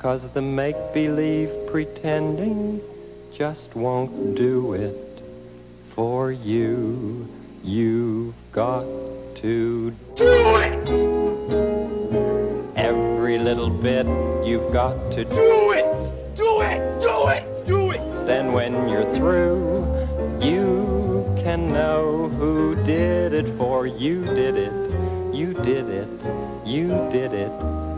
Cause the make-believe pretending just won't do it for you. You've got to do it! Every little bit you've got to do it! Do it! Do it! Do it! Then when you're through, you can know who did it for you did it. You did it. You did it